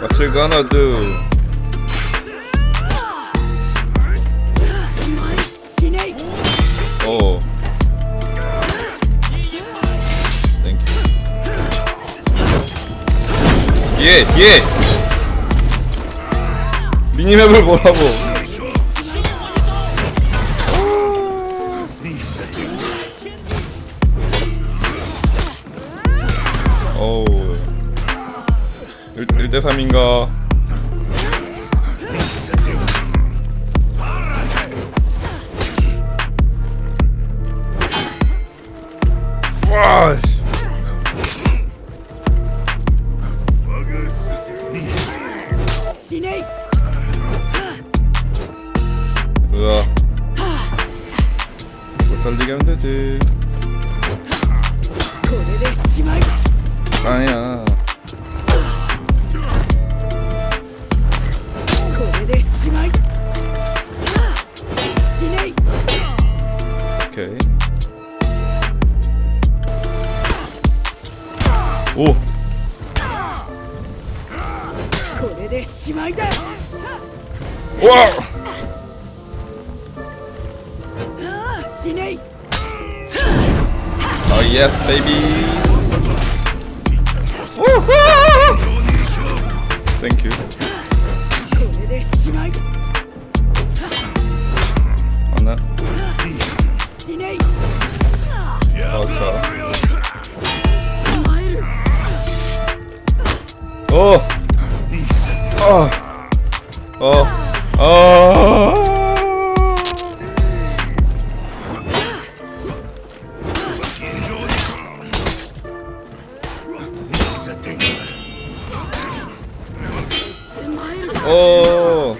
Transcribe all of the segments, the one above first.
What you gonna do? 예, 예. 미니맵을 보라고. 어우. 1, 1대 3인가? 와, 씨. 으아. 못 살리게 하면 되지. 아니야. 와. Oh yes, baby. Woohoo! Thank you. ああおお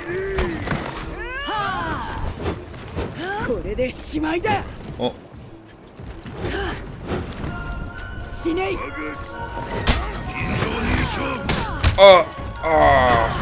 これでしまいだお。死ねい。あああ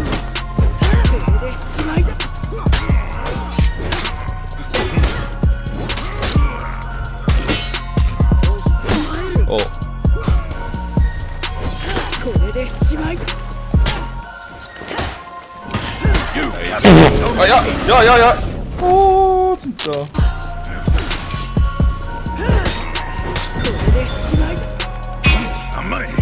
れでしまいあややややおーつたこれでしまい。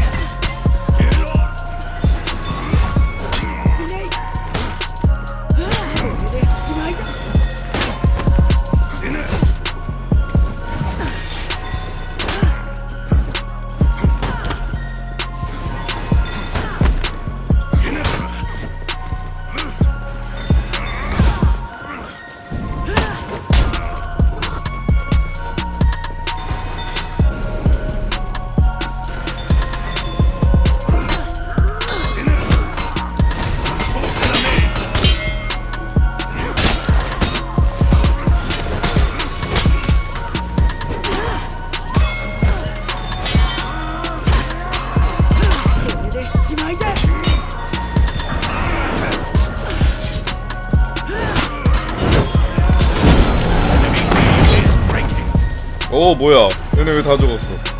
오, 뭐야. 얘네 왜 다 죽었어?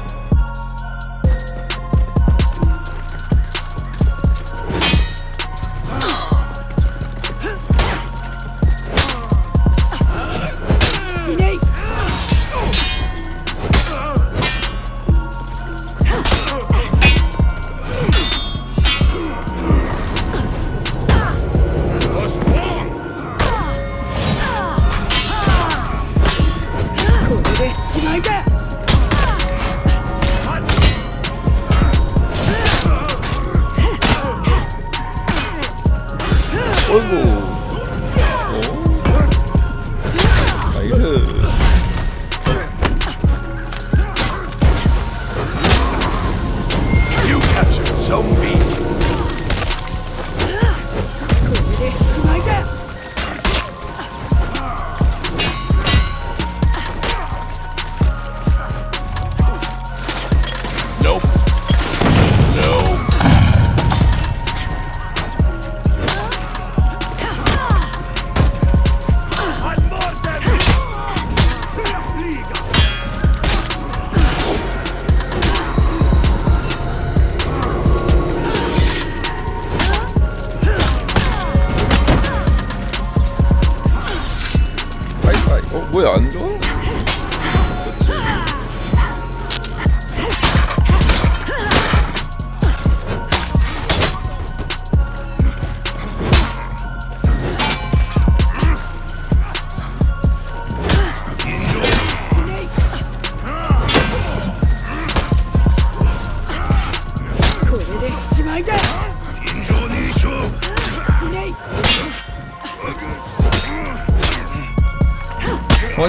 Yeah. 어 뭐야 안 좋아? 그렇지.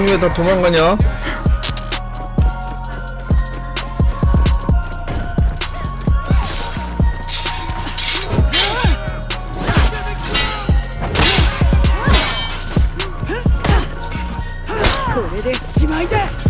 아니 왜 다 도망가냐? 이좀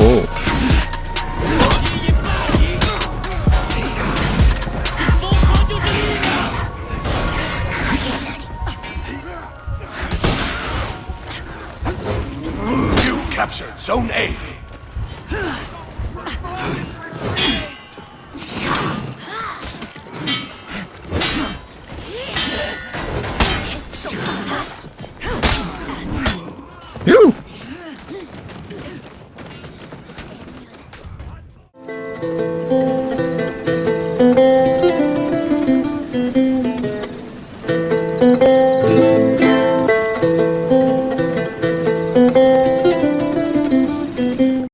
Oh. captured Zone A. 휴.